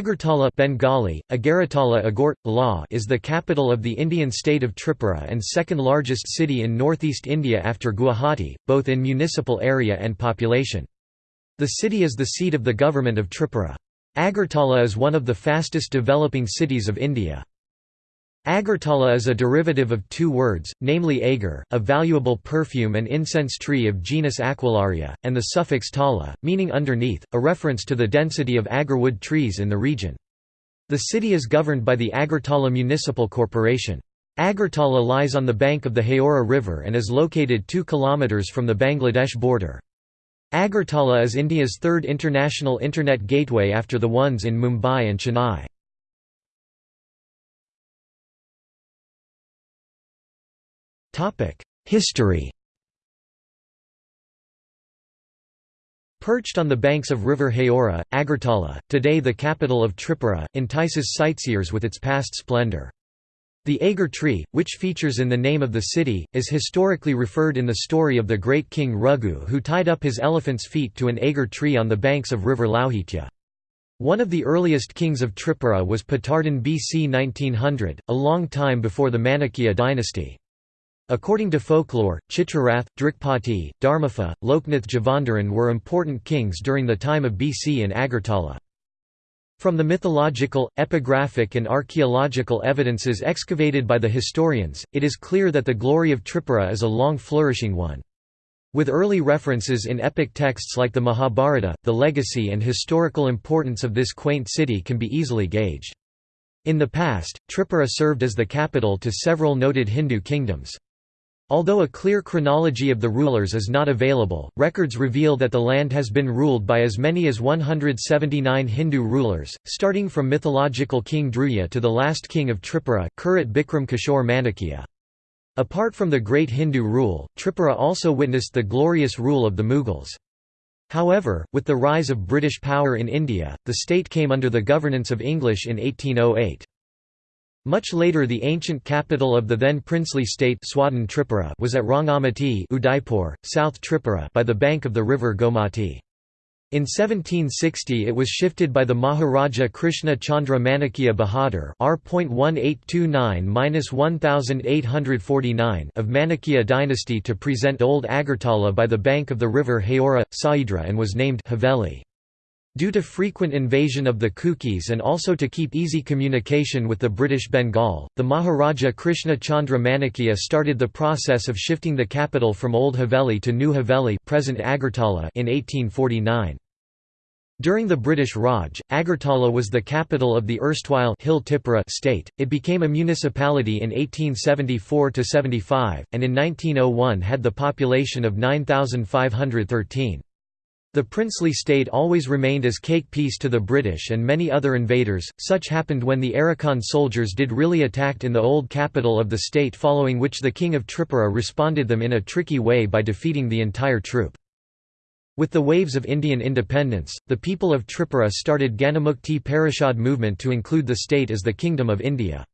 Agartala Bengali, Agaratala Agort, La is the capital of the Indian state of Tripura and second largest city in northeast India after Guwahati, both in municipal area and population. The city is the seat of the government of Tripura. Agartala is one of the fastest developing cities of India. Agartala is a derivative of two words, namely agar, a valuable perfume and incense tree of genus Aquilaria, and the suffix tala, meaning underneath, a reference to the density of agarwood trees in the region. The city is governed by the Agartala Municipal Corporation. Agartala lies on the bank of the Haora River and is located 2 km from the Bangladesh border. Agartala is India's third international Internet gateway after the ones in Mumbai and Chennai. History Perched on the banks of River Haora, Agartala, today the capital of Tripura, entices sightseers with its past splendour. The agar tree, which features in the name of the city, is historically referred in the story of the great king Raghu who tied up his elephant's feet to an agar tree on the banks of river Lauhitya. One of the earliest kings of Tripura was Patardhan BC 1900, a long time before the Manikya dynasty. According to folklore, Chitrarath, Drikpati, Dharmapha, Loknath Javandharan were important kings during the time of BC in Agartala. From the mythological, epigraphic and archaeological evidences excavated by the historians, it is clear that the glory of Tripura is a long flourishing one. With early references in epic texts like the Mahabharata, the legacy and historical importance of this quaint city can be easily gauged. In the past, Tripura served as the capital to several noted Hindu kingdoms. Although a clear chronology of the rulers is not available, records reveal that the land has been ruled by as many as 179 Hindu rulers, starting from mythological King Dhruya to the last king of Tripura, Kirit Bikram Kishore Manikya. Apart from the great Hindu rule, Tripura also witnessed the glorious rule of the Mughals. However, with the rise of British power in India, the state came under the governance of English in 1808. Much later the ancient capital of the then princely state Tripura was at Rangamati Udaipur, South Tripura by the bank of the river Gomati. In 1760 it was shifted by the Maharaja Krishna Chandra Manikya Bahadur R.1829–1849 of Manikya dynasty to present Old Agartala by the bank of the river Haora, Saidra and was named Haveli. Due to frequent invasion of the Kukis and also to keep easy communication with the British Bengal, the Maharaja Krishna Chandra Manikya started the process of shifting the capital from Old Haveli to New Haveli present Agartala in 1849. During the British Raj, Agartala was the capital of the erstwhile Hill Tippera state. It became a municipality in 1874–75, and in 1901 had the population of 9,513. The princely state always remained as cake piece to the British and many other invaders, such happened when the Arakan soldiers did really attacked in the old capital of the state following which the king of Tripura responded them in a tricky way by defeating the entire troop. With the waves of Indian independence, the people of Tripura started Ganamukti Parishad movement to include the state as the Kingdom of India.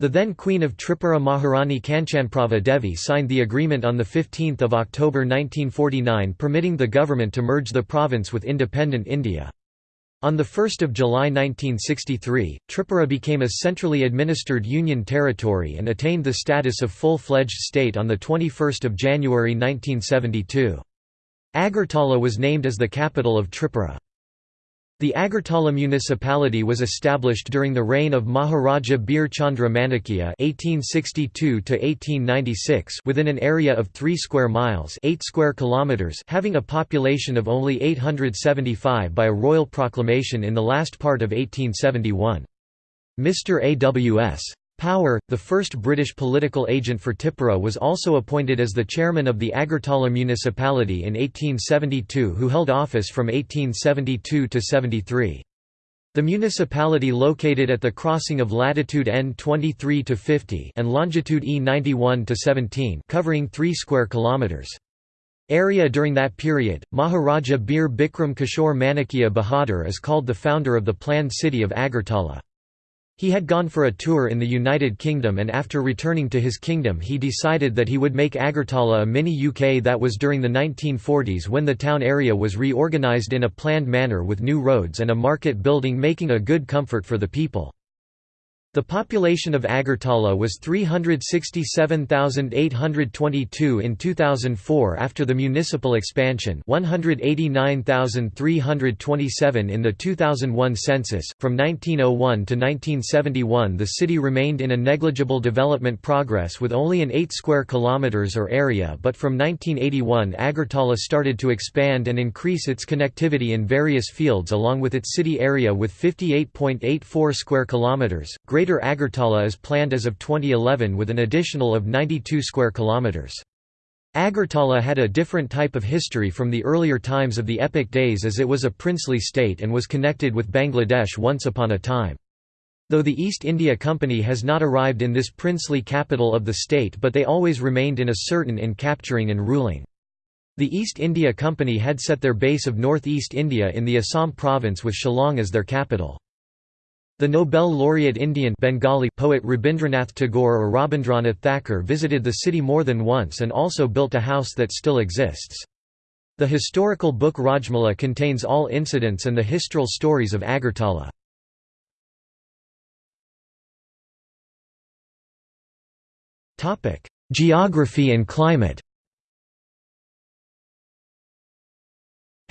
The then Queen of Tripura Maharani Kanchanprabha Devi signed the agreement on 15 October 1949 permitting the government to merge the province with independent India. On 1 July 1963, Tripura became a centrally administered union territory and attained the status of full-fledged state on 21 January 1972. Agartala was named as the capital of Tripura. The Agartala municipality was established during the reign of Maharaja Bir Chandra Manikya (1862–1896) within an area of 3 square miles (8 square kilometers), having a population of only 875 by a royal proclamation in the last part of 1871. Mr. A.W.S. Power, the first British political agent for Tipura was also appointed as the chairman of the Agartala municipality in 1872 who held office from 1872 to 73. The municipality located at the crossing of latitude N 23 to 50 and longitude E 91 to 17 covering 3 square kilometers. Area during that period, Maharaja Bir Bikram Kishore Manikya Bahadur is called the founder of the planned city of Agartala. He had gone for a tour in the United Kingdom and after returning to his kingdom he decided that he would make Agartala a mini-UK that was during the 1940s when the town area was reorganised in a planned manner with new roads and a market building making a good comfort for the people. The population of Agartala was 367,822 in 2004 after the municipal expansion 189,327 in the 2001 census. From 1901 to 1971 the city remained in a negligible development progress with only an 8 square kilometers or area but from 1981 Agartala started to expand and increase its connectivity in various fields along with its city area with 58.84 square kilometers. Greater Agartala is planned as of 2011 with an additional of 92 square kilometers. Agartala had a different type of history from the earlier times of the epic days as it was a princely state and was connected with Bangladesh once upon a time. Though the East India Company has not arrived in this princely capital of the state but they always remained in a certain in capturing and ruling. The East India Company had set their base of northeast India in the Assam province with Shillong as their capital. The Nobel laureate Indian Bengali poet Rabindranath Tagore or Rabindranath Thakur visited the city more than once and also built a house that still exists. The historical book Rajmala contains all incidents and the historical stories of Agartala. Geography and climate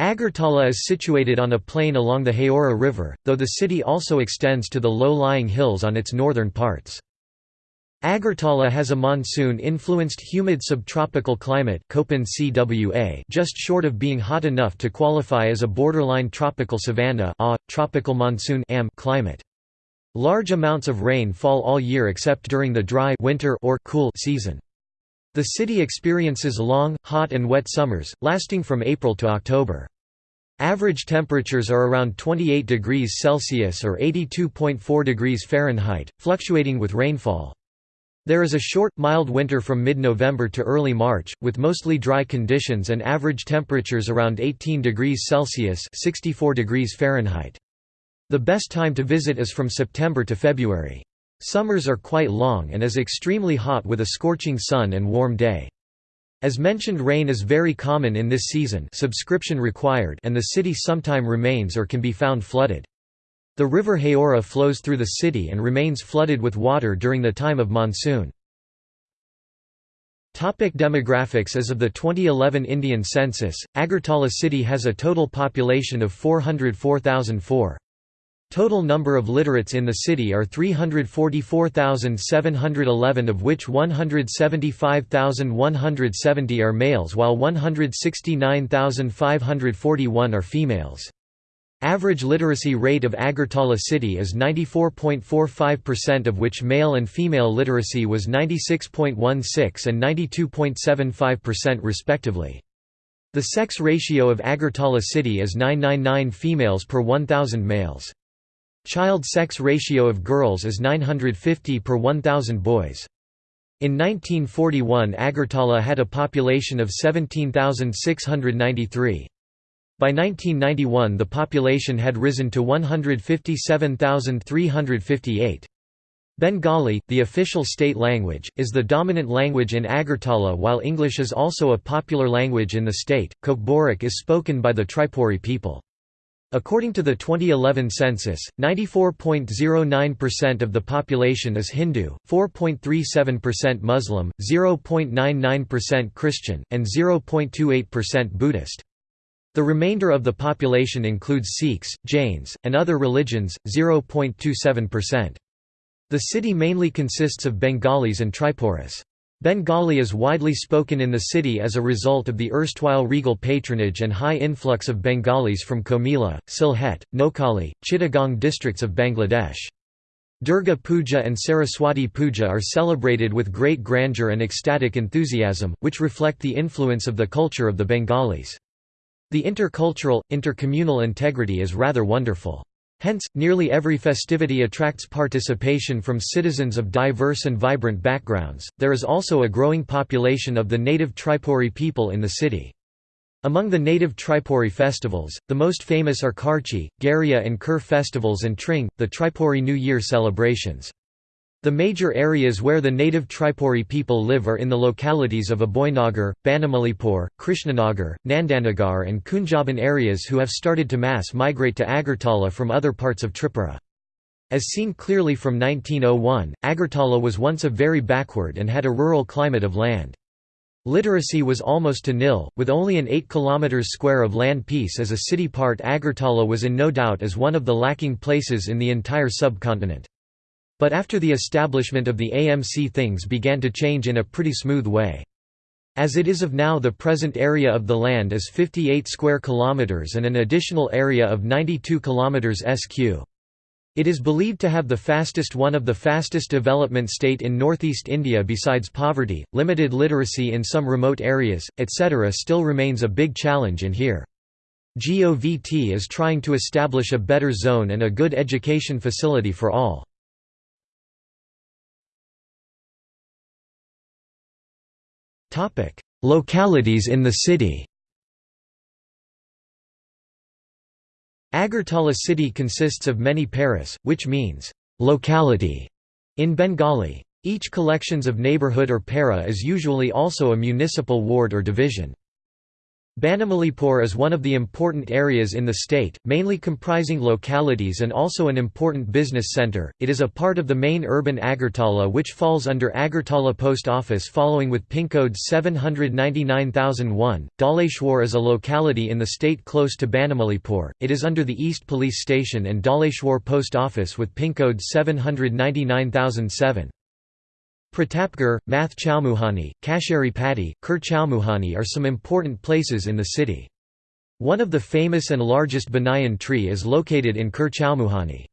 Agartala is situated on a plain along the Haora River, though the city also extends to the low-lying hills on its northern parts. Agartala has a monsoon-influenced humid subtropical climate just short of being hot enough to qualify as a borderline tropical savanna tropical monsoon climate. Large amounts of rain fall all year except during the dry winter or cool season. The city experiences long, hot and wet summers, lasting from April to October. Average temperatures are around 28 degrees Celsius or 82.4 degrees Fahrenheit, fluctuating with rainfall. There is a short, mild winter from mid-November to early March, with mostly dry conditions and average temperatures around 18 degrees Celsius 64 degrees Fahrenheit. The best time to visit is from September to February. Summers are quite long and is extremely hot with a scorching sun and warm day. As mentioned rain is very common in this season subscription required and the city sometime remains or can be found flooded. The river Haora flows through the city and remains flooded with water during the time of monsoon. Topic demographics As of the 2011 Indian census, Agartala city has a total population of 404,004. Total number of literates in the city are 344,711 of which 175,170 are males while 169,541 are females. Average literacy rate of Agartala city is 94.45% of which male and female literacy was 96.16 and 92.75% respectively. The sex ratio of Agartala city is 999 females per 1,000 males. Child sex ratio of girls is 950 per 1,000 boys. In 1941 Agartala had a population of 17,693. By 1991 the population had risen to 157,358. Bengali, the official state language, is the dominant language in Agartala while English is also a popular language in the state. Kokborok is spoken by the Tripuri people. According to the 2011 census, 94.09% of the population is Hindu, 4.37% Muslim, 0.99% Christian, and 0.28% Buddhist. The remainder of the population includes Sikhs, Jains, and other religions, 0.27%. The city mainly consists of Bengalis and Tripuris. Bengali is widely spoken in the city as a result of the erstwhile regal patronage and high influx of Bengalis from Comilla, Sylhet, Noakhali, Chittagong districts of Bangladesh. Durga Puja and Saraswati Puja are celebrated with great grandeur and ecstatic enthusiasm, which reflect the influence of the culture of the Bengalis. The intercultural, intercommunal integrity is rather wonderful. Hence, nearly every festivity attracts participation from citizens of diverse and vibrant backgrounds. There is also a growing population of the native Tripuri people in the city. Among the native Tripuri festivals, the most famous are Kharchi, Garia and Kur festivals and Tring, the Tripuri New Year celebrations. The major areas where the native Tripuri people live are in the localities of Aboynagar, Banamalipur, Krishnanagar, Nandanagar and Kunjaban areas who have started to mass migrate to Agartala from other parts of Tripura. As seen clearly from 1901, Agartala was once a very backward and had a rural climate of land. Literacy was almost to nil, with only an 8 km square of land piece as a city part Agartala was in no doubt as one of the lacking places in the entire subcontinent. But after the establishment of the AMC things began to change in a pretty smooth way. As it is of now the present area of the land is 58 square kilometers and an additional area of 92 kilometers sq. It is believed to have the fastest one of the fastest development state in northeast India besides poverty, limited literacy in some remote areas, etc. still remains a big challenge in here. GOVT is trying to establish a better zone and a good education facility for all. Localities in the city Agartala city consists of many paris, which means, locality, in Bengali. Each collections of neighborhood or para is usually also a municipal ward or division. Banamalipur is one of the important areas in the state, mainly comprising localities and also an important business center. It is a part of the main urban Agartala which falls under Agartala Post Office following with pincode 799001. Dhaleshwar is a locality in the state close to Banamalipur. It is under the East Police Station and Dhaleshwar Post Office with pincode 799007. Pratapgarh, Math Chowmuhani, Kasheri Patti, Kur Chowmuhani are some important places in the city. One of the famous and largest banyan tree is located in Kur Chowmuhani.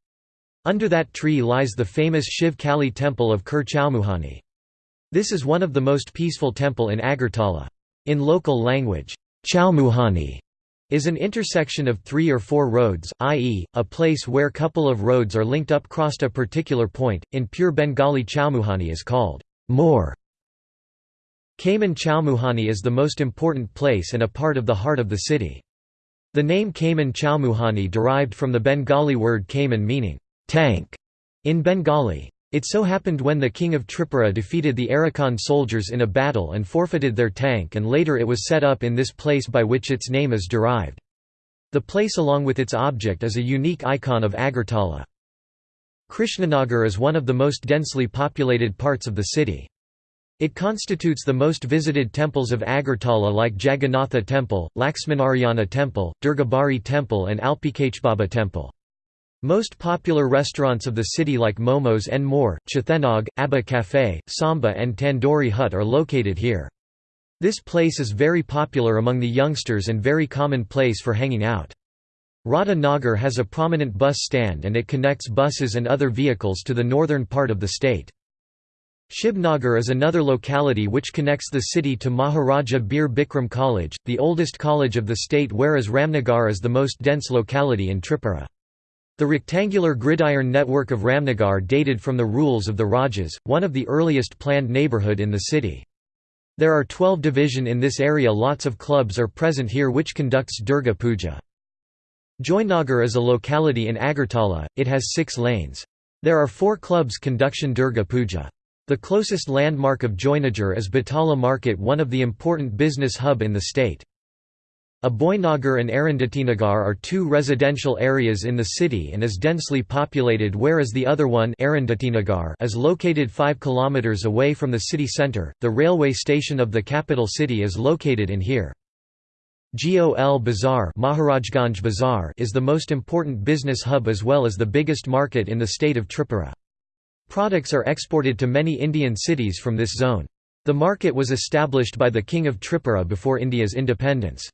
Under that tree lies the famous Shiv Kali temple of Kur Chowmuhani. This is one of the most peaceful temple in Agartala. In local language, Chowmuhani is an intersection of three or four roads, i.e., a place where couple of roads are linked up crossed a particular point. In pure Bengali Chowmuhani is called more. Kaman Chowmuhani is the most important place and a part of the heart of the city. The name Kaman Chowmuhani derived from the Bengali word Kaman meaning tank in Bengali. It so happened when the king of Tripura defeated the Arakan soldiers in a battle and forfeited their tank and later it was set up in this place by which its name is derived. The place along with its object is a unique icon of Agartala. Krishnanagar is one of the most densely populated parts of the city. It constitutes the most visited temples of Agartala like Jagannatha Temple, Laxminarayana Temple, Durgabari Temple and Alpikachbaba Temple. Most popular restaurants of the city like Momos and More, Chethenag, Abba Cafe, Samba and Tandoori Hut are located here. This place is very popular among the youngsters and very common place for hanging out. Radha Nagar has a prominent bus stand and it connects buses and other vehicles to the northern part of the state. Shibnagar is another locality which connects the city to Maharaja Bir Bikram College, the oldest college of the state whereas Ramnagar is the most dense locality in Tripura. The rectangular gridiron network of Ramnagar dated from the rules of the Rajas, one of the earliest planned neighbourhood in the city. There are 12 division in this area lots of clubs are present here which conducts Durga Puja. Joynagar is a locality in Agartala, it has six lanes. There are four clubs conduction Durga Puja. The closest landmark of Joynagar is Batala Market one of the important business hub in the state. Aboynagar and Arundhatinagar are two residential areas in the city and is densely populated whereas the other one is located 5 km away from the city centre. The railway station of the capital city is located in here. GOL Bazaar, Maharajganj Bazaar is the most important business hub as well as the biggest market in the state of Tripura. Products are exported to many Indian cities from this zone. The market was established by the King of Tripura before India's independence.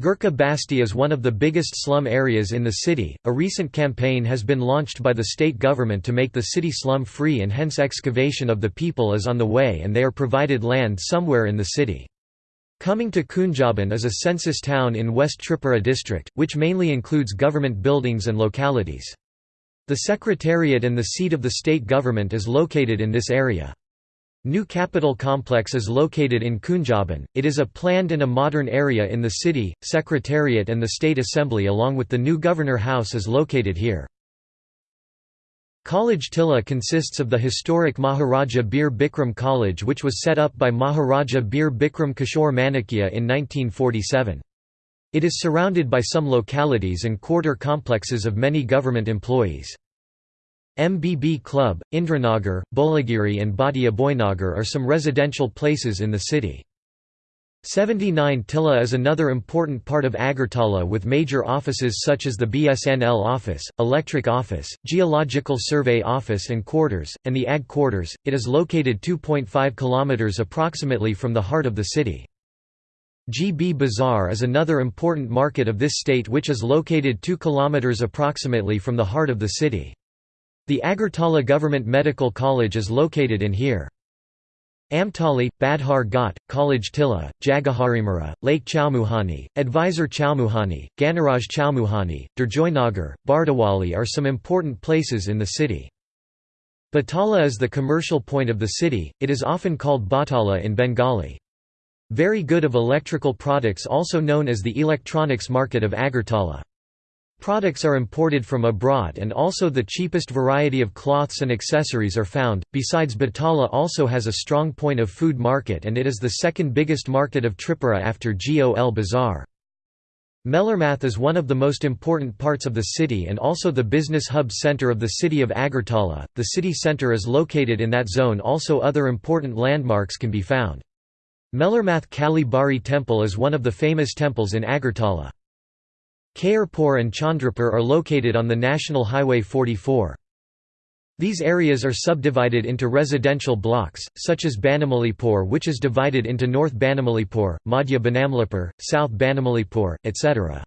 Gurkha Basti is one of the biggest slum areas in the city. A recent campaign has been launched by the state government to make the city slum free and hence excavation of the people is on the way and they are provided land somewhere in the city. Coming to Kunjaban is a census town in West Tripura district, which mainly includes government buildings and localities. The secretariat and the seat of the state government is located in this area. New capital complex is located in Kunjaban. It is a planned and a modern area in the city. Secretariat and the State Assembly along with the new Governor House is located here. College Tilla consists of the historic Maharaja Bir Bikram College which was set up by Maharaja Bir Bikram Kishore Manikya in 1947. It is surrounded by some localities and quarter complexes of many government employees. MBB Club, Indranagar, Bolagiri and Bhatia Boynagar are some residential places in the city. 79 Tilla is another important part of Agartala with major offices such as the BSNL office, Electric office, Geological Survey office and quarters, and the AG quarters. It is located 2.5 km approximately from the heart of the city. GB Bazaar is another important market of this state which is located 2 km approximately from the heart of the city. The Agartala Government Medical College is located in here. Amtali, Badhar Ghat, College Tilla, Jagaharimura, Lake Chowmuhani, Advisor Chowmuhani, Ganaraj Chowmuhani, Durjoynagar, Bardawali are some important places in the city. Batala is the commercial point of the city, it is often called Batala in Bengali. Very good of electrical products also known as the electronics market of Agartala. Products are imported from abroad and also the cheapest variety of cloths and accessories are found. Besides Batala also has a strong point of food market and it is the second biggest market of Tripura after Gol Bazaar. Melarmath is one of the most important parts of the city and also the business hub center of the city of Agartala. The city center is located in that zone also other important landmarks can be found. Melarmath Kali Bari temple is one of the famous temples in Agartala. Khairpur and Chandrapur are located on the National Highway 44. These areas are subdivided into residential blocks, such as Banamalipur which is divided into North Banamalipur, Madhya Banamalipur, South Banamalipur, etc.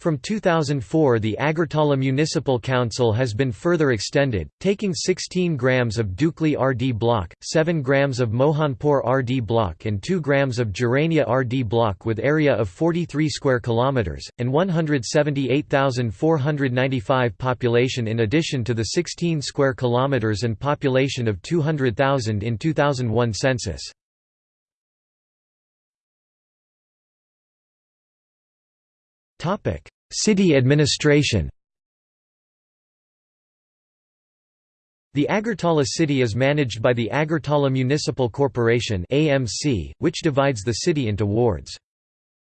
From 2004 the Agartala Municipal Council has been further extended, taking 16 grams of Dukli RD block, 7 grams of Mohanpur RD block and 2 grams of Jirania RD block with area of 43 square kilometers, and 178,495 population in addition to the 16 square kilometers and population of 200,000 in 2001 census. City administration The Agartala city is managed by the Agartala Municipal Corporation which divides the city into wards.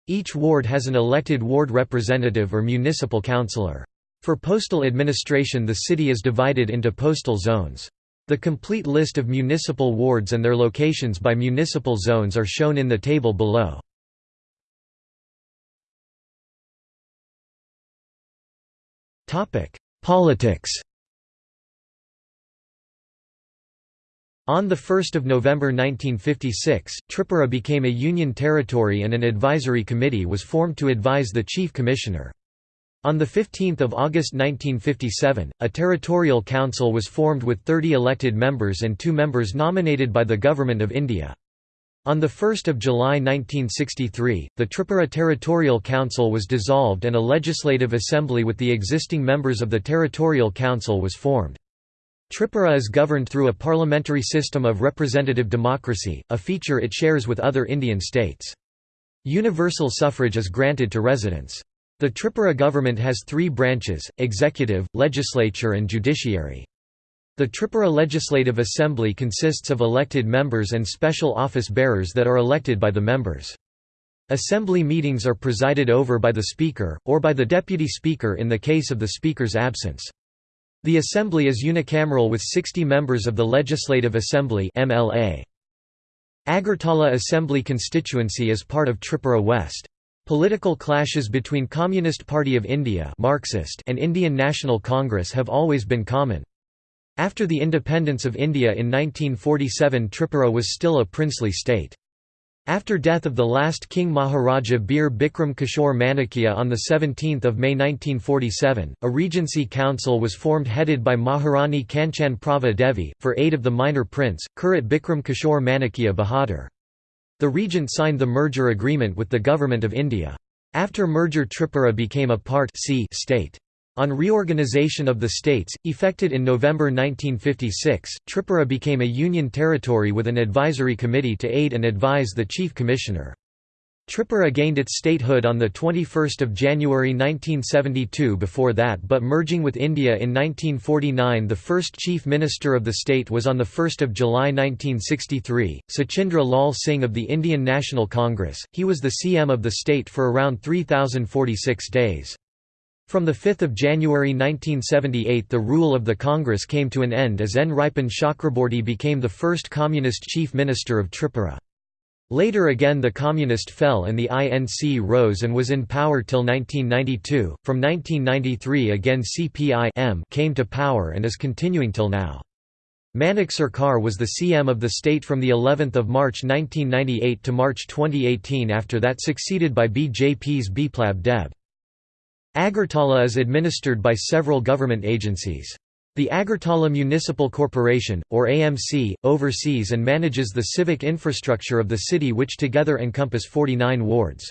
Each ward has an elected ward representative or municipal councillor. For postal administration the city is divided into postal zones. The complete list of municipal wards and their locations by municipal zones are shown in the table below. Politics On 1 November 1956, Tripura became a union territory and an advisory committee was formed to advise the chief commissioner. On 15 August 1957, a territorial council was formed with 30 elected members and two members nominated by the Government of India. On 1 July 1963, the Tripura Territorial Council was dissolved and a legislative assembly with the existing members of the Territorial Council was formed. Tripura is governed through a parliamentary system of representative democracy, a feature it shares with other Indian states. Universal suffrage is granted to residents. The Tripura government has three branches, executive, legislature and judiciary. The Tripura Legislative Assembly consists of elected members and special office bearers that are elected by the members. Assembly meetings are presided over by the Speaker, or by the Deputy Speaker in the case of the Speaker's absence. The Assembly is unicameral with 60 members of the Legislative Assembly. Agartala Assembly constituency is part of Tripura West. Political clashes between Communist Party of India Marxist and Indian National Congress have always been common. After the independence of India in 1947 Tripura was still a princely state. After death of the last King Maharaja Bir Bikram Kishore Manikya on 17 May 1947, a regency council was formed headed by Maharani Kanchan Prabha Devi, for aid of the minor prince, Kirit Bikram Kishore Manikya Bahadur. The regent signed the merger agreement with the Government of India. After merger Tripura became a part C state. On reorganization of the states, effected in November 1956, Tripura became a union territory with an advisory committee to aid and advise the chief commissioner. Tripura gained its statehood on 21 January 1972 before that but merging with India in 1949 the first chief minister of the state was on 1 July 1963, Sachindra Lal Singh of the Indian National Congress, he was the CM of the state for around 3046 days. From 5 January 1978 the rule of the Congress came to an end as Nripen Chakraborty became the first communist chief minister of Tripura. Later again the communist fell and the INC rose and was in power till 1992. From 1993 again CPI came to power and is continuing till now. Manik Sarkar was the CM of the state from the 11th of March 1998 to March 2018 after that succeeded by BJP's Biplab Deb. Agartala is administered by several government agencies. The Agartala Municipal Corporation, or AMC, oversees and manages the civic infrastructure of the city which together encompass 49 wards.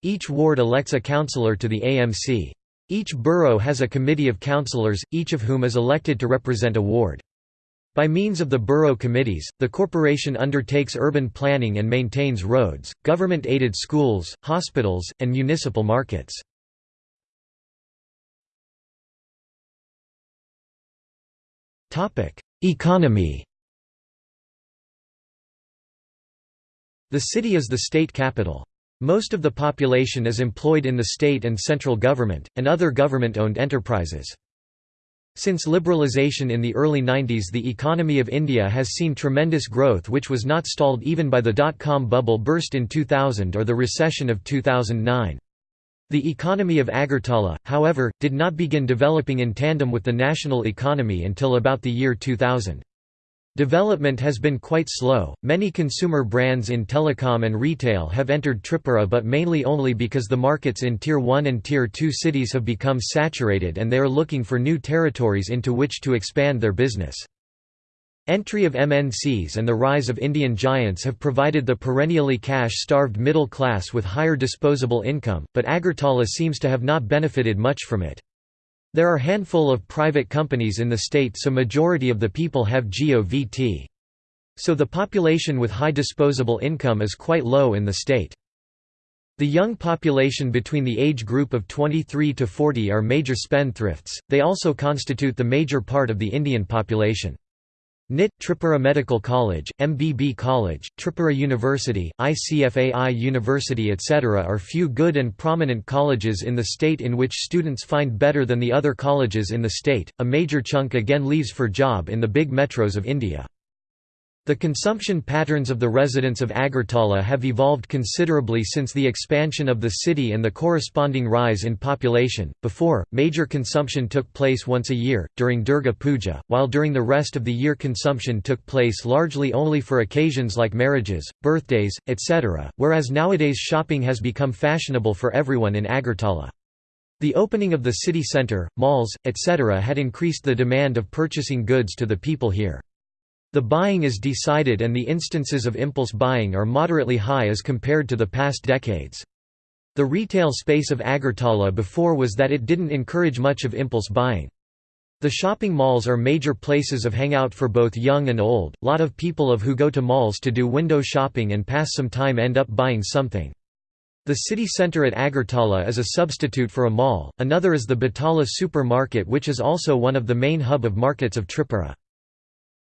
Each ward elects a councillor to the AMC. Each borough has a committee of councillors, each of whom is elected to represent a ward. By means of the borough committees, the corporation undertakes urban planning and maintains roads, government-aided schools, hospitals, and municipal markets. Economy The city is the state capital. Most of the population is employed in the state and central government, and other government-owned enterprises. Since liberalisation in the early 90s the economy of India has seen tremendous growth which was not stalled even by the dot-com bubble burst in 2000 or the recession of 2009. The economy of Agartala, however, did not begin developing in tandem with the national economy until about the year 2000. Development has been quite slow. Many consumer brands in telecom and retail have entered Tripura, but mainly only because the markets in Tier 1 and Tier 2 cities have become saturated and they are looking for new territories into which to expand their business. Entry of MNCs and the rise of Indian giants have provided the perennially cash-starved middle class with higher disposable income, but Agartala seems to have not benefited much from it. There are handful of private companies in the state so majority of the people have GOVT. So the population with high disposable income is quite low in the state. The young population between the age group of 23 to 40 are major spendthrifts, they also constitute the major part of the Indian population. NIT, Tripura Medical College, MBB College, Tripura University, ICFAI University etc. are few good and prominent colleges in the state in which students find better than the other colleges in the state, a major chunk again leaves for job in the big metros of India. The consumption patterns of the residents of Agartala have evolved considerably since the expansion of the city and the corresponding rise in population. Before, major consumption took place once a year, during Durga Puja, while during the rest of the year consumption took place largely only for occasions like marriages, birthdays, etc., whereas nowadays shopping has become fashionable for everyone in Agartala. The opening of the city centre, malls, etc. had increased the demand of purchasing goods to the people here. The buying is decided and the instances of impulse buying are moderately high as compared to the past decades. The retail space of Agartala before was that it didn't encourage much of impulse buying. The shopping malls are major places of hangout for both young and old, lot of people of who go to malls to do window shopping and pass some time end up buying something. The city centre at Agartala is a substitute for a mall, another is the Batala supermarket which is also one of the main hub of markets of Tripura.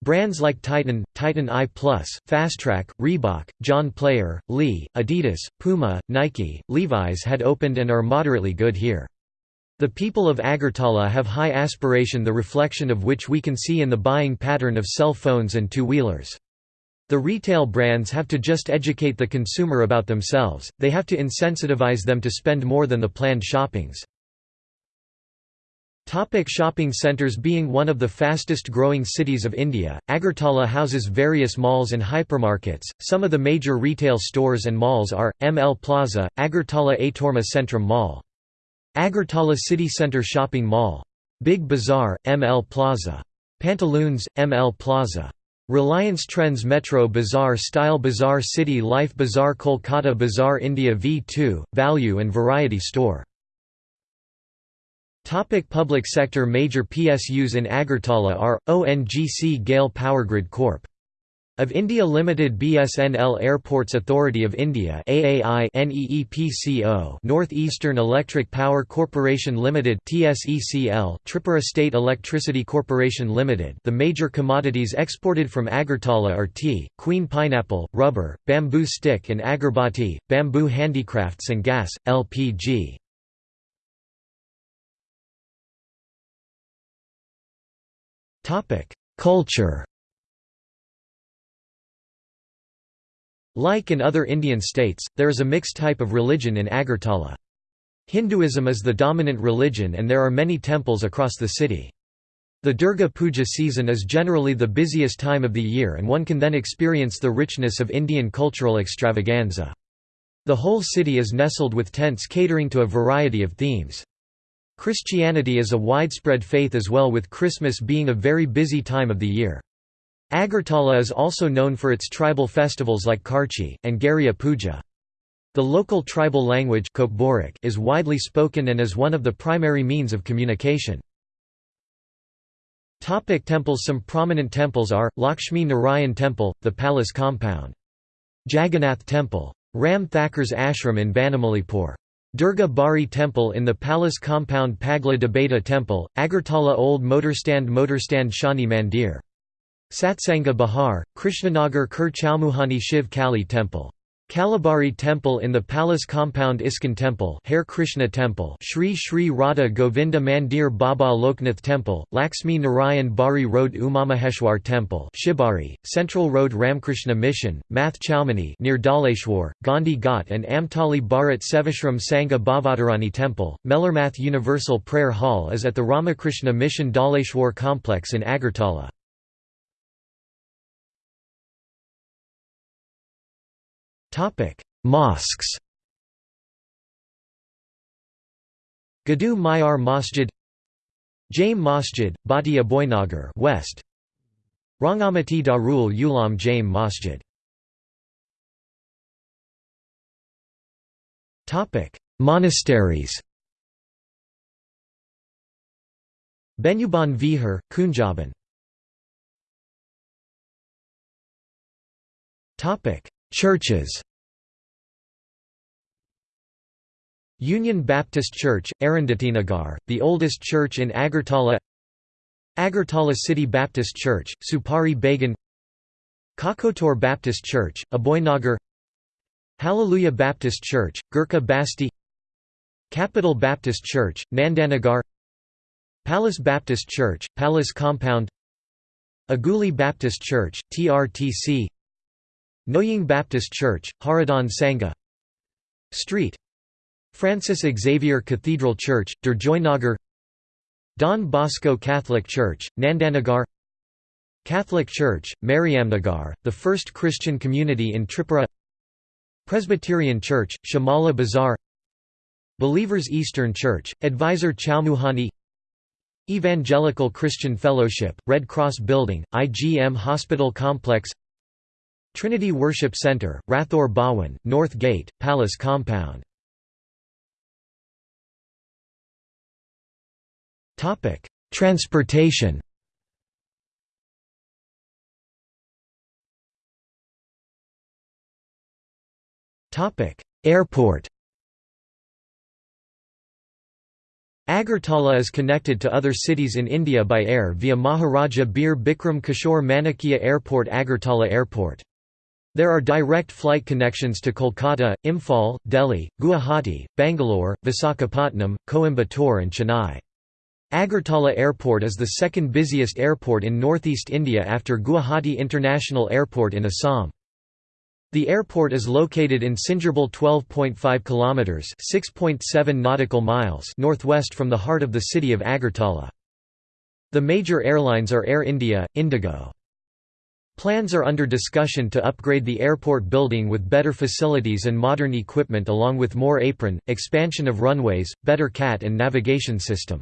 Brands like Titan, Titan I+, Fastrack, Reebok, John Player, Lee, Adidas, Puma, Nike, Levi's had opened and are moderately good here. The people of Agartala have high aspiration the reflection of which we can see in the buying pattern of cell phones and two-wheelers. The retail brands have to just educate the consumer about themselves, they have to insensitivize them to spend more than the planned shoppings. Topic shopping centres Being one of the fastest growing cities of India, Agartala houses various malls and hypermarkets. Some of the major retail stores and malls are ML Plaza, Agartala Atorma Centrum Mall. Agartala City Centre Shopping Mall. Big Bazaar, ML Plaza. Pantaloons, ML Plaza. Reliance Trends Metro Bazaar Style Bazaar City Life Bazaar Kolkata Bazaar India V2, Value and Variety Store Topic public sector Major PSUs in Agartala are, ONGC GAIL Powergrid Corp. Of India Limited BSNL Airports Authority of India AAI NEEPCO North Eastern Electric Power Corporation Limited TSECL Tripura State Electricity Corporation Limited The major commodities exported from Agartala are tea, queen pineapple, rubber, bamboo stick and agarbatti, bamboo handicrafts and gas, LPG. Culture Like in other Indian states, there is a mixed type of religion in Agartala. Hinduism is the dominant religion and there are many temples across the city. The Durga Puja season is generally the busiest time of the year and one can then experience the richness of Indian cultural extravaganza. The whole city is nestled with tents catering to a variety of themes. Christianity is a widespread faith as well with Christmas being a very busy time of the year. Agartala is also known for its tribal festivals like Kharchi, and Garia Puja. The local tribal language is widely spoken and is one of the primary means of communication. Topic temples Some prominent temples are, Lakshmi Narayan Temple, the palace compound. Jagannath Temple. Ram Thakker's ashram in Banamalipur. Durga Bari Temple in the palace compound Pagla Debata Temple, Agartala Old Motorstand Motorstand Shani Mandir Satsanga Bihar, Krishnanagar Kur Chowmuhani Shiv Kali Temple. Kalabari Temple in the Palace Compound ISKCON Temple Hare Krishna Temple Sri Sri Radha Govinda Mandir Baba Loknath Temple, Lakshmi Narayan Bari Road Umamaheshwar Temple Shibari, Central Road Ramkrishna Mission, Math Chowmani near Dhaleshwar, Gandhi Ghat and Amtali Bharat Sevashram Sangha Bhavatarani Temple, Melarmath Universal Prayer Hall is at the Ramakrishna Mission Dhaleshwar complex in Agartala. Mosques. Gadu Mayar Masjid Jame Masjid, Bati Aboynagar West. Rangamati Darul Ulam Jame Masjid. Topic: Monasteries Benyuban Vihar, Kunjaban Churches. Union Baptist Church, Arundhatinagar, the oldest church in Agartala. Agartala City Baptist Church, Supari Bagan Kakotor Baptist Church, Aboynagar. Hallelujah Baptist Church, Gurkha Basti. Capital Baptist Church, Nandanagar. Palace Baptist Church, Palace Compound. Aguli Baptist Church, TRTC Noying Baptist Church, Haradan Sangha. Street. Francis Xavier Cathedral Church, Durjoynagar Don Bosco Catholic Church, Nandanagar. Catholic Church, Mariamnagar, the first Christian community in Tripura. Presbyterian Church, Shamala Bazaar Believers Eastern Church, Advisor Chowmuhani. Evangelical Christian Fellowship, Red Cross Building, IGM Hospital Complex Trinity Worship Center, Rathore Bhawan, North Gate, Palace Compound. Topic: Transportation. Topic: Airport. Agartala is connected to other cities in India by air via Maharaja Bir Bikram Kishore Manikya Airport Agartala Airport there are direct flight connections to Kolkata, Imphal, Delhi, Guwahati, Bangalore, Visakhapatnam, Coimbatore and Chennai. Agartala Airport is the second busiest airport in northeast India after Guwahati International Airport in Assam. The airport is located in Singerbhil 12.5 kilometers, 6.7 nautical miles northwest from the heart of the city of Agartala. The major airlines are Air India, Indigo. Plans are under discussion to upgrade the airport building with better facilities and modern equipment along with more apron, expansion of runways, better CAT and navigation system.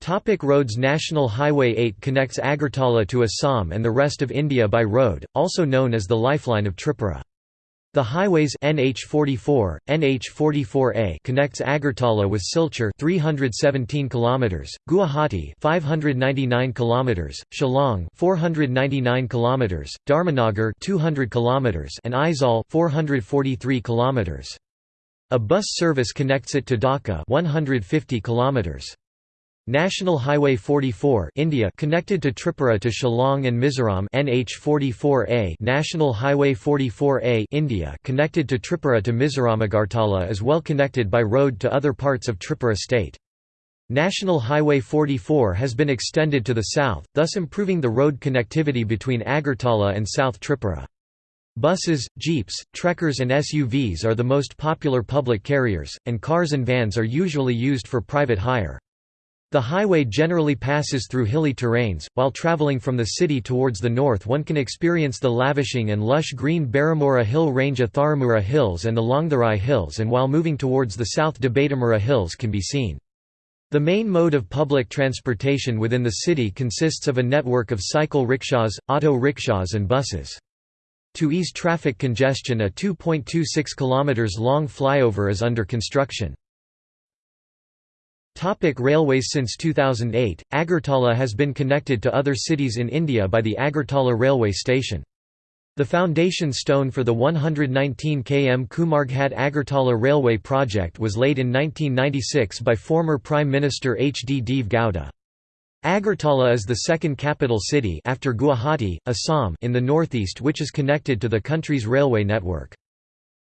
Topic roads National Highway 8 connects Agartala to Assam and the rest of India by road, also known as the Lifeline of Tripura. The highways NH44, NH44A connects Agartala with Silchar 317 km, Guwahati 599 km, Shillong 499 km, Dharmanagar 200 km and Aizawl 443 km. A bus service connects it to Dhaka 150 km. National Highway 44 India connected to Tripura to Shillong and Mizoram NH44A National Highway 44A India connected to Tripura to Mizoram Agartala is well connected by road to other parts of Tripura state. National Highway 44 has been extended to the south, thus improving the road connectivity between Agartala and South Tripura. Buses, jeeps, trekkers and SUVs are the most popular public carriers, and cars and vans are usually used for private hire. The highway generally passes through hilly terrains, while travelling from the city towards the north one can experience the lavishing and lush green Baramura hill range of Tharamura Hills and the Longtharai Hills and while moving towards the south Debatamura Hills can be seen. The main mode of public transportation within the city consists of a network of cycle rickshaws, auto rickshaws and buses. To ease traffic congestion a 2.26 km long flyover is under construction. Topic railways Since 2008, Agartala has been connected to other cities in India by the Agartala railway station. The foundation stone for the 119 km Kumarghat Agartala railway project was laid in 1996 by former Prime Minister H. D. Deve Gowda. Agartala is the second capital city after Guwahati, Assam in the northeast which is connected to the country's railway network.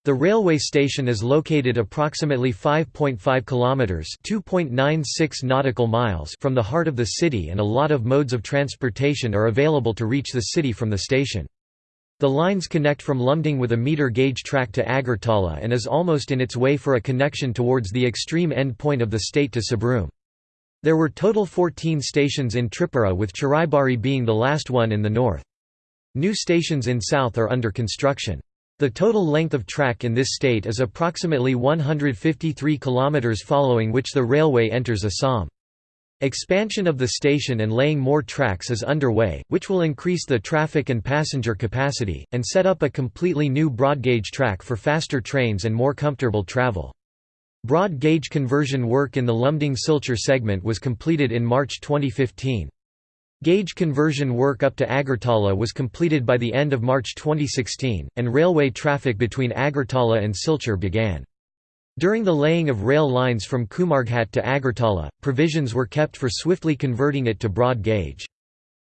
The railway station is located approximately 5.5 kilometers (2.96 nautical miles) from the heart of the city and a lot of modes of transportation are available to reach the city from the station. The lines connect from Lumding with a meter gauge track to Agartala and is almost in its way for a connection towards the extreme end point of the state to Sabroom. There were total 14 stations in Tripura with Chiraibari being the last one in the north. New stations in south are under construction. The total length of track in this state is approximately 153 km following which the railway enters Assam. Expansion of the station and laying more tracks is underway, which will increase the traffic and passenger capacity, and set up a completely new broad-gauge track for faster trains and more comfortable travel. Broad-gauge conversion work in the Lumding-Silchar segment was completed in March 2015. Gauge conversion work up to Agartala was completed by the end of March 2016, and railway traffic between Agartala and Silchar began. During the laying of rail lines from Kumarghat to Agartala, provisions were kept for swiftly converting it to broad gauge.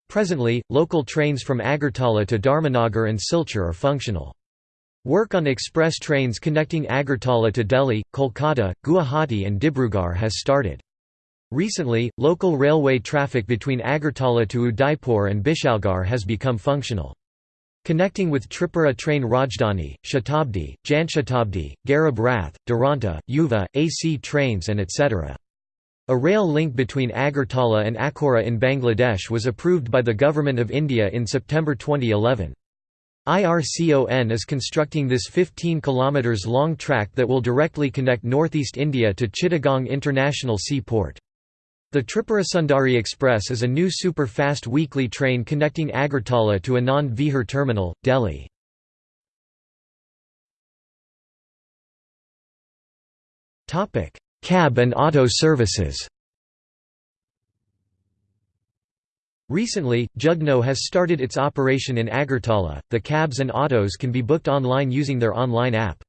Presently, local trains from Agartala to Dharmanagar and Silchar are functional. Work on express trains connecting Agartala to Delhi, Kolkata, Guwahati and Dibrugarh has started. Recently, local railway traffic between Agartala to Udaipur and Bishalgarh has become functional. Connecting with Tripura train Rajdhani, Shatabdi, Janshatabdi, Garib Rath, Duranta, Yuva, AC trains and etc. A rail link between Agartala and Akhora in Bangladesh was approved by the Government of India in September 2011. IRCON is constructing this 15 km long track that will directly connect northeast India to Chittagong International Seaport. The Tripura Sundari Express is a new super-fast weekly train connecting Agartala to Anand Vihar Terminal, Delhi. Cab and auto services Recently, Jugnoo has started its operation in Agartala. The cabs and autos can be booked online using their online app.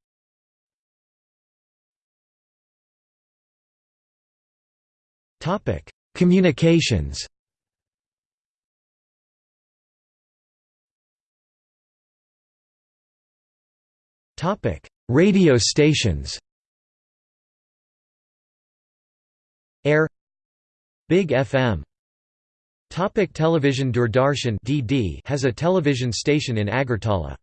Topic: Communications. Topic: Radio stations. Air Big FM Topic television Doordarshan (DD) has a television station in Agartala.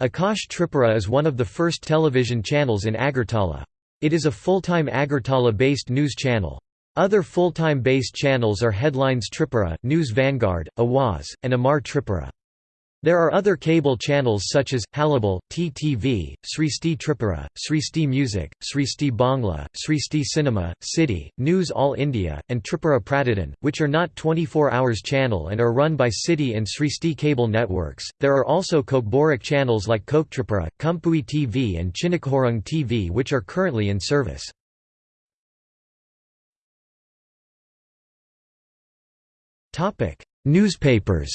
Akash Tripura is one of the first television channels in Agartala. It is a full-time Agartala-based news channel. Other full-time based channels are Headlines Tripura, News Vanguard, Awaz, and Amar Tripura. There are other cable channels such as, Halabal, TTV, Sristi Tripura, Sristi Music, Sristi Bangla, Sristi Cinema, City, News All India, and Tripura Pratidin, which are not 24 hours channel and are run by City and Sristi cable networks. There are also Kokborok channels like Kok Tripura, Kumpui TV and Chinokhorung TV which are currently in service. Newspapers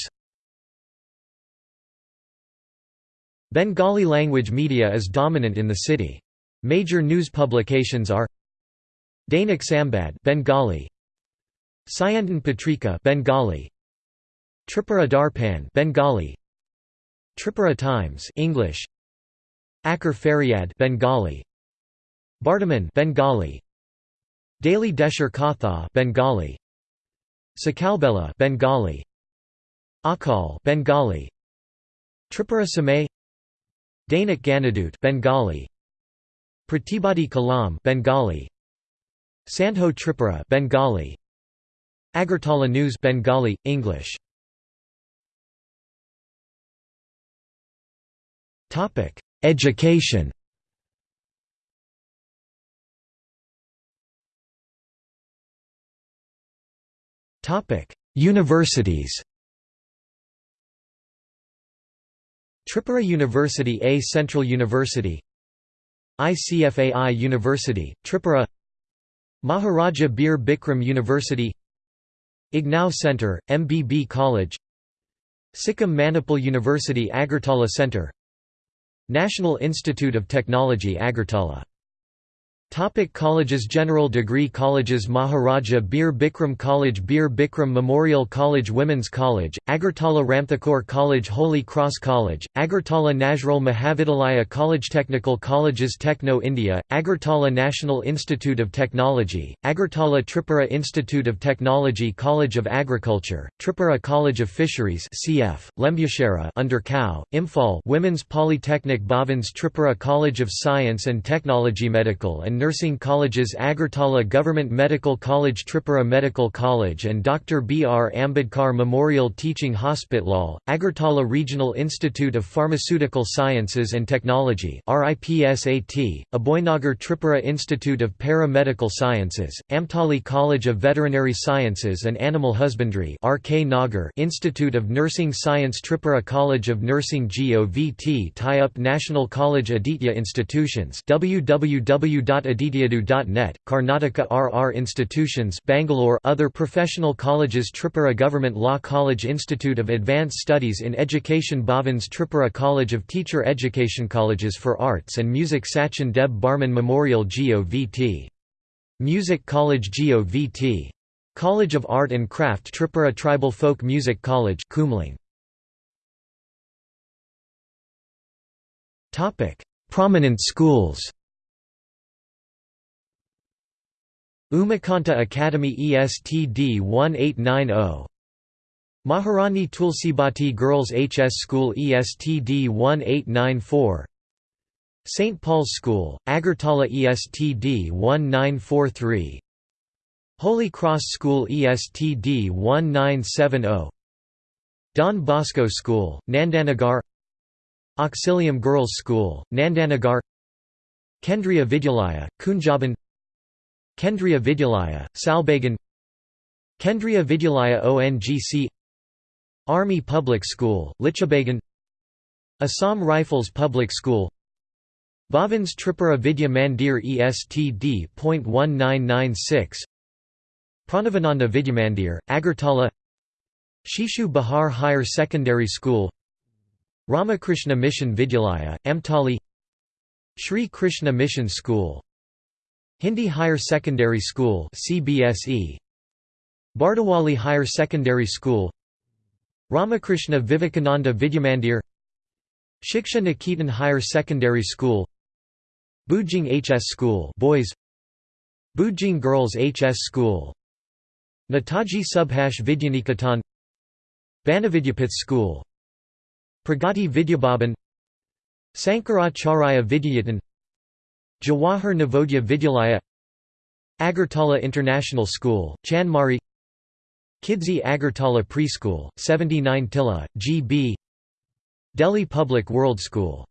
Bengali language media is dominant in the city. Major news publications are Dainik Sambad Bengali. Syandan Patrika Bengali. Tripura Darpan Bengali. Tripura Times English. Akar Faryad Bengali. Bartaman Bengali. Daily Desher Katha Bengali Sakalbela Bengali. Akal Bengali. Tripura Samay. Dainik Ganadut Bengali. Pratibadi Kalam Bengali. Sandho Tripura Bengali. Agartala News Bengali English. Topic. Education Universities Tripura University A Central University ICFAI University, Tripura Maharaja Bir Bikram University IGNOU Centre, MBB College Sikkim Manipal University Agartala Centre National Institute of Technology Agartala Topic colleges General degree colleges Maharaja Bir Bikram College Bir Bikram Memorial College Women's College, Agartala Ramthakur College Holy Cross College, Agartala Nazrul Mahavidyalaya College Technical Colleges Techno India, Agartala National Institute of Technology, Agartala Tripura Institute of Technology College of Agriculture, Tripura College of Fisheries CF, Lembucherra under CAU, Imphal Women's Polytechnic Bhavans Tripura College of Science and Technology Medical and Nursing Colleges Agartala Government Medical College Tripura Medical College and Dr. B. R. Ambedkar Memorial Teaching Hospital, Agartala Regional Institute of Pharmaceutical Sciences and Technology RIPSAT, Aboynagar Tripura Institute of Para-Medical Sciences, Amtali College of Veterinary Sciences and Animal Husbandry RK Nagar Institute of Nursing Science Tripura College of Nursing GOVT Tie-up National College Aditya Institutions www Adityadu.net, Karnataka RR Institutions Bangalore Other professional colleges Tripura Government Law College Institute of Advanced Studies in Education Bhavans Tripura College of Teacher Education Colleges for Arts and Music Sachin Deb Barman Memorial GOVT. Music College GOVT. College of Art and Craft Tripura Tribal Folk Music College Kumling. Prominent schools Umakanta Academy ESTD 1890 Maharani Tulsibati Girls HS School ESTD 1894 St. Paul's School, Agartala ESTD 1943 Holy Cross School ESTD 1970 Don Bosco School, Nandanagar. Auxilium Girls School, Nandanagar. Kendriya Vidyalaya, Kunjaban Kendriya Vidyalaya, Salbagan Kendriya Vidyalaya ONGC Army Public School, Lichabagan Assam Rifles Public School Bhavans Tripura Vidya Mandir ESTD.1996 Pranavananda Vidyamandir, Agartala Shishu Bihar Higher Secondary School Ramakrishna Mission Vidyalaya, Amtali Sri Krishna Mission School Hindi Higher Secondary School CBSE Bardawali Higher Secondary School. Ramakrishna Vivekananda Vidyamandir. Shiksha Niketan Higher Secondary School. Bujing HS School boys. Bujing Girls HS School. Netaji Subhash Vidyaniketan Banavidyapith School. Pragati Vidyabhaban Sankaracharya Vidyayatan Jawahar Navodaya Vidyalaya Agartala International School, Chanmari Kidzee Agartala Preschool, 79 Tilla, G.B. Delhi Public World School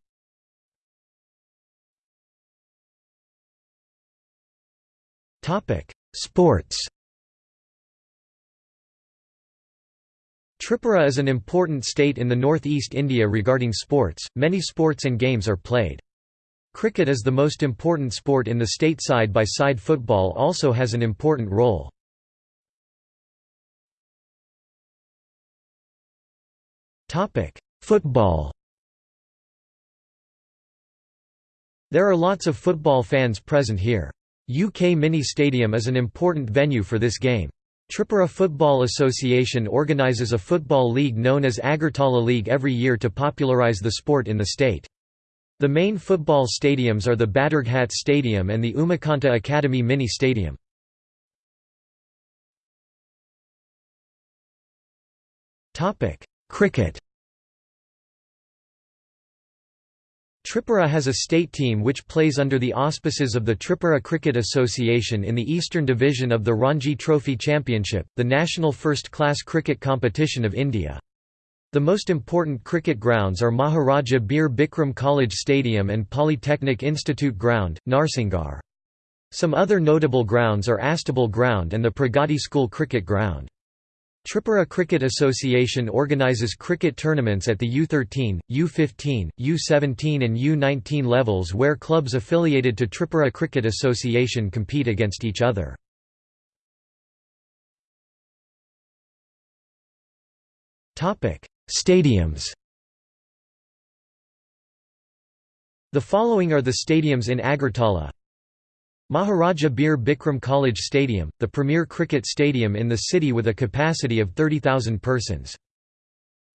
Sports Tripura is an important state in the northeast India regarding sports, many sports and games are played. Cricket is the most important sport in the state side by side football also has an important role. Football There are lots of football fans present here. UK Mini Stadium is an important venue for this game. Tripura Football Association organises a football league known as Agartala League every year to popularise the sport in the state. The main football stadiums are the Badurghat Stadium and the Umakanta Academy Mini Stadium. Cricket Tripura has a state team which plays under the auspices of the Tripura Cricket Association in the Eastern Division of the Ranji Trophy Championship, the national first-class cricket competition of India. The most important cricket grounds are Maharaja Bir Bikram College Stadium and Polytechnic Institute Ground, Narsingarh. Some other notable grounds are Astebal Ground and the Pragati School Cricket Ground. Tripura Cricket Association organises cricket tournaments at the U13, U15, U17 and U19 levels where clubs affiliated to Tripura Cricket Association compete against each other. Stadiums The following are the stadiums in Agartala Maharaja Bir Bikram College Stadium, the premier cricket stadium in the city with a capacity of 30,000 persons.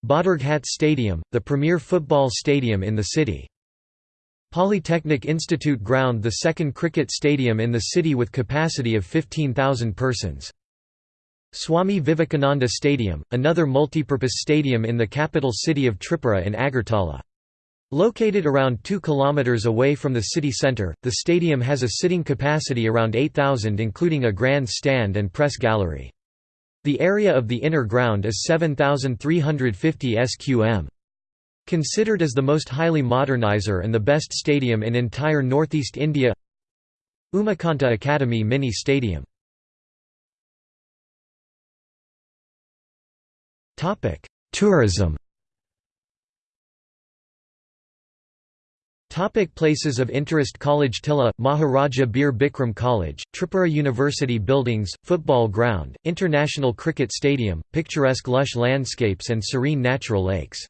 Badurghat Stadium, the premier football stadium in the city. Polytechnic Institute Ground the second cricket stadium in the city with capacity of 15,000 persons. Swami Vivekananda Stadium, another multipurpose stadium in the capital city of Tripura in Agartala. Located around 2 km away from the city centre, the stadium has a sitting capacity around 8,000 including a grand stand and press gallery. The area of the inner ground is 7,350 sqm. Considered as the most highly modernizer and the best stadium in entire northeast India Umakanta Academy Mini Stadium Tourism Topic places of interest College Tilla, Maharaja Bir Bikram College, Tripura University Buildings, Football Ground, International Cricket Stadium, picturesque lush landscapes and serene natural lakes.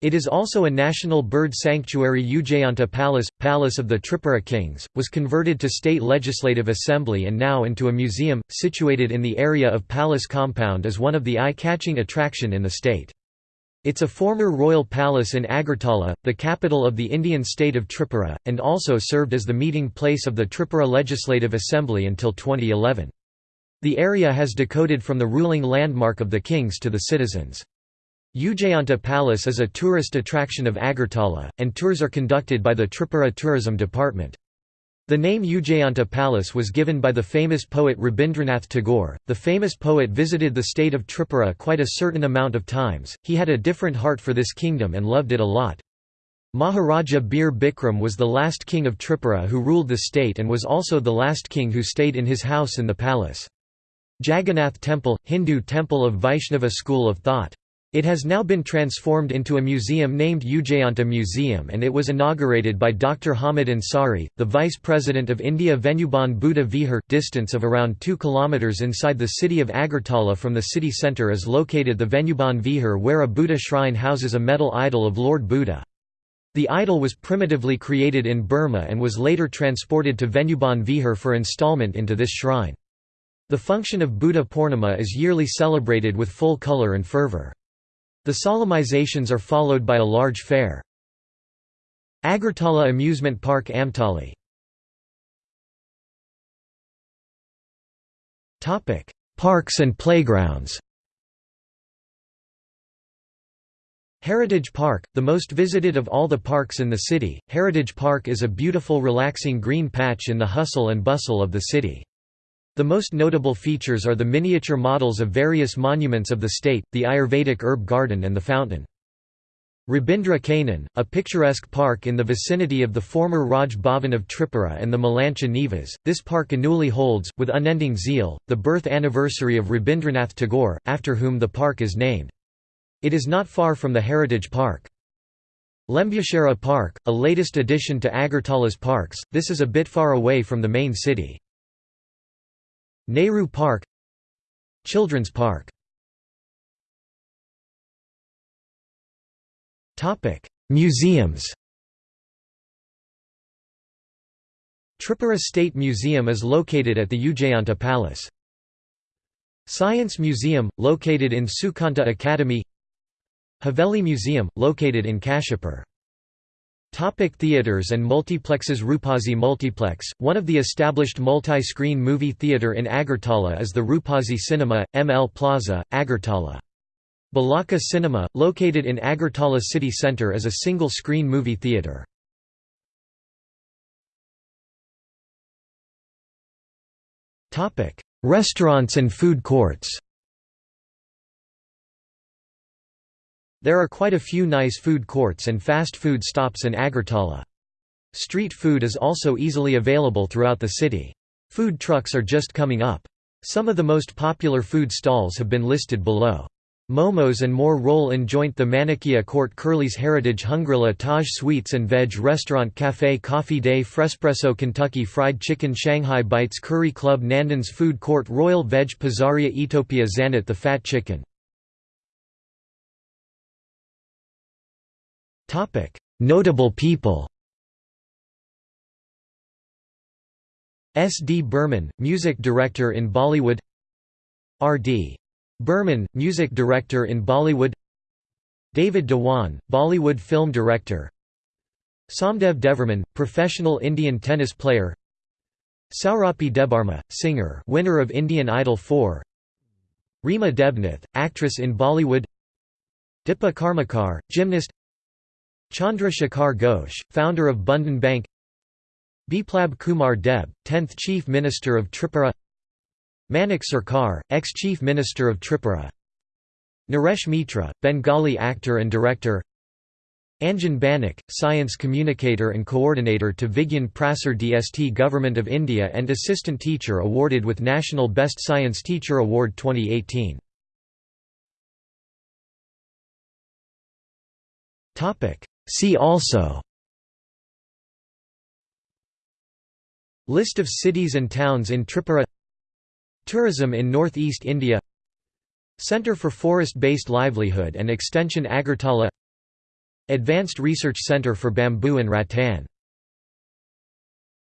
It is also a national bird sanctuary Ujayanta Palace, Palace of the Tripura Kings, was converted to State Legislative Assembly and now into a museum, situated in the area of Palace Compound as one of the eye-catching attraction in the state. It's a former royal palace in Agartala, the capital of the Indian state of Tripura, and also served as the meeting place of the Tripura Legislative Assembly until 2011. The area has decoded from the ruling landmark of the kings to the citizens. Ujayanta Palace is a tourist attraction of Agartala, and tours are conducted by the Tripura Tourism Department. The name Ujayanta Palace was given by the famous poet Rabindranath Tagore. The famous poet visited the state of Tripura quite a certain amount of times, he had a different heart for this kingdom and loved it a lot. Maharaja Bir Bikram was the last king of Tripura who ruled the state and was also the last king who stayed in his house in the palace. Jagannath Temple, Hindu temple of Vaishnava school of thought. It has now been transformed into a museum named Ujayanta Museum and it was inaugurated by Dr. Hamid Ansari, the Vice President of India Venubhan Buddha Vihar. Distance of around 2 km inside the city of Agartala from the city centre is located the Venubhan Vihar where a Buddha shrine houses a metal idol of Lord Buddha. The idol was primitively created in Burma and was later transported to Venubhan Vihar for installment into this shrine. The function of Buddha Purnima is yearly celebrated with full colour and fervour. The solemnizations are followed by a large fair. Agartala Amusement Park Amtali Parks and playgrounds Heritage Park, the most visited of all the parks in the city, Heritage Park is a beautiful relaxing green patch in the hustle and bustle of the city. The most notable features are the miniature models of various monuments of the state, the Ayurvedic herb garden and the fountain. Rabindra Kanan, a picturesque park in the vicinity of the former Raj Bhavan of Tripura and the Malancha Nivas, this park annually holds, with unending zeal, the birth anniversary of Rabindranath Tagore, after whom the park is named. It is not far from the Heritage Park. Lembuchera Park, a latest addition to Agartala's parks, this is a bit far away from the main city. Nehru Park Children's Park Museums Tripura State Museum is located at the Ujayanta Palace. Science Museum, located in Sukanta Academy Haveli Museum, located in Kashipur. Topic theaters and multiplexes Roopazi Multiplex, one of the established multi-screen movie theatre in Agartala is the Roopazi Cinema, ML Plaza, Agartala. Balaka Cinema, located in Agartala city centre is a single-screen movie theatre. Restaurants and food courts There are quite a few nice food courts and fast food stops in Agartala. Street food is also easily available throughout the city. Food trucks are just coming up. Some of the most popular food stalls have been listed below. Momos and more roll in joint The Manikya Court Curly's Heritage Hungrilla Taj Sweets and Veg Restaurant Cafe Coffee Day Frespresso Kentucky Fried Chicken Shanghai Bites Curry Club Nandan's Food Court Royal Veg Pizzaria Etopia Zanat The Fat Chicken Notable people S. D. Burman, music director in Bollywood R. D. Burman, music director in Bollywood David Dhawan, Bollywood film director Somdev Devvarman, professional Indian tennis player Sourabhee Debbarma, singer winner of Indian Idol 4 Reema Debnath, actress in Bollywood Dipa Karmakar, gymnast Chandra Shekhar Ghosh, founder of Bandhan Bank. Biplab Kumar Deb, 10th Chief Minister of Tripura. Manik Sarkar, ex-Chief Minister of Tripura. Naresh Mitra, Bengali actor and director. Anjan Banik, science communicator and coordinator to Vigyan Prasar DST Government of India and assistant teacher awarded with National Best Science Teacher Award 2018. See also List of cities and towns in Tripura Tourism in northeast India Centre for Forest-Based Livelihood and Extension Agartala Advanced Research Centre for Bamboo and Rattan